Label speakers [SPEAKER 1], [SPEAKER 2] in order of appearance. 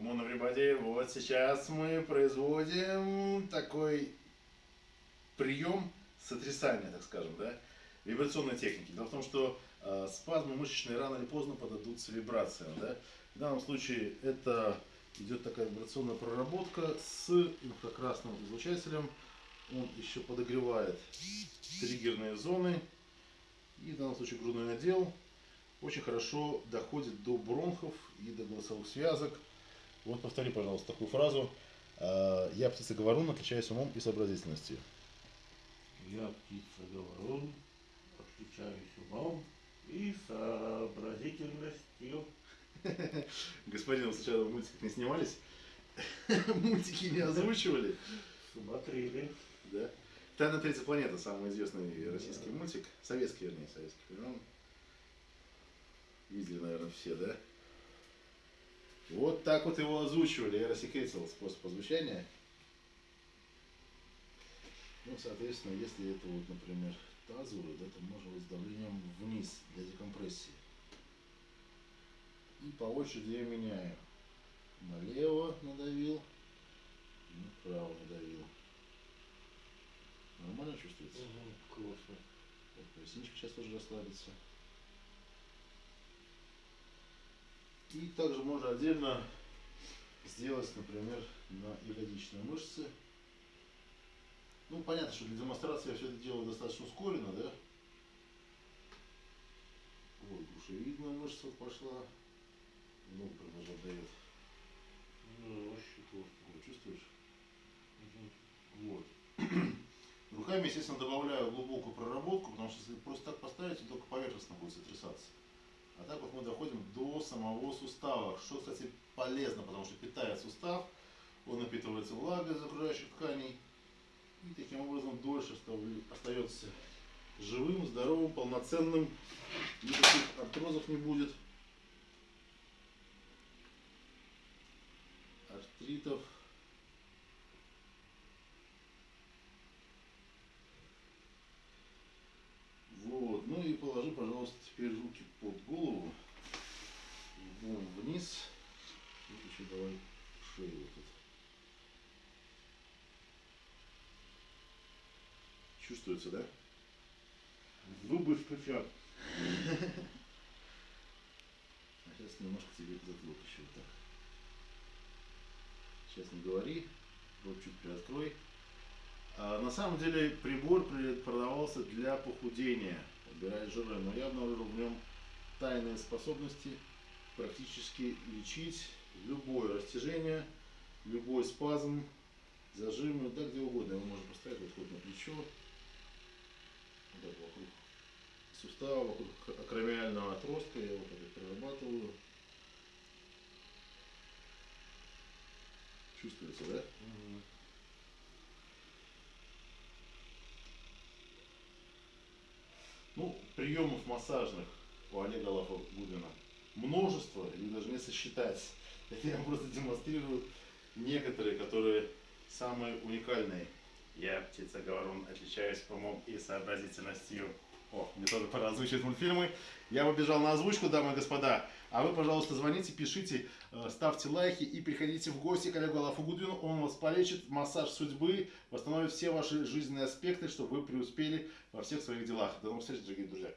[SPEAKER 1] Кумон everybody, вот сейчас мы производим такой прием сотрясания, так скажем, да, вибрационной техники. Дело в том, что э, спазмы мышечные рано или поздно подадутся вибрациям, да. В данном случае это идет такая вибрационная проработка с инфракрасным излучателем. Он еще подогревает триггерные зоны. И в данном случае грудной отдел очень хорошо доходит до бронхов и до голосовых связок. Вот повтори, пожалуйста, такую фразу. «А, Я птица говорун, отличаюсь умом и сообразительностью.
[SPEAKER 2] Я птица говорун, отличаюсь умом и сообразительностью.
[SPEAKER 1] Господин, вы сначала в мультиках не снимались? Мультики не озвучивали?
[SPEAKER 2] Смотрели.
[SPEAKER 1] Да? Тайна третья планета, самый известный российский мультик. Советский, вернее, советский времен. Видели, наверное, все, да? Вот так вот его озвучивали. Я рассекретил способ озвучания. Ну, соответственно, если это вот, например, тазовый, да, то можно вот с давлением вниз для декомпрессии. И по очереди я меняю. Налево надавил, направо надавил. Нормально чувствуется?
[SPEAKER 2] Классно.
[SPEAKER 1] Вот поясничка сейчас тоже расслабится. И также можно отдельно сделать, например, на ягодичные мышцы. Ну, понятно, что для демонстрации я все это делаю достаточно ускоренно, да? Вот, грушевидная мышца пошла. Много прям дает.
[SPEAKER 2] Ну, вообще классно.
[SPEAKER 1] Вот, чувствуешь? Вот. Руками, естественно, добавляю глубокую проработку, потому что если просто так поставить, то только поверхностно будет сотрясаться. А так вот мы доходим до самого сустава, что, кстати, полезно, потому что питает сустав, он напитывается влагой из окружающих тканей, и таким образом дольше остается живым, здоровым, полноценным, никаких артрозов не будет, артритов. Вот, ну и положи, пожалуйста, теперь руки под голову, лбом вниз, и еще давай шею вот тут. Чувствуется, да?
[SPEAKER 2] Зубы стучат.
[SPEAKER 1] А сейчас немножко тебе затылок еще вот так. Сейчас не говори, рот чуть приоткрой. А, на самом деле прибор при- продавался для похудения, убирать жиры, но я обнаружил в нем тайные способности практически лечить любое растяжение, любой спазм, зажимы, да где угодно. Его можно поставить вот хоть на плечо, так вокруг сустава, вокруг акромиального отростка, я так вот прорабатываю. Чувствуется, да? Ну, приемов массажных у Олега Лафа-Гудина множество, их даже не сосчитать. Я просто демонстрирую некоторые, которые самые уникальные. Я, птица говорун, отличаюсь умом и сообразительностью. О, мне тоже пора озвучивать мультфильмы. Я побежал на озвучку, дамы и господа. А вы, пожалуйста, звоните, пишите, э, ставьте лайки и приходите в гости к Олегу Лафагудвину. Он вас полечит, массаж судьбы, восстановит все ваши жизненные аспекты, чтобы вы преуспели во всех своих делах. До новых встреч, дорогие друзья.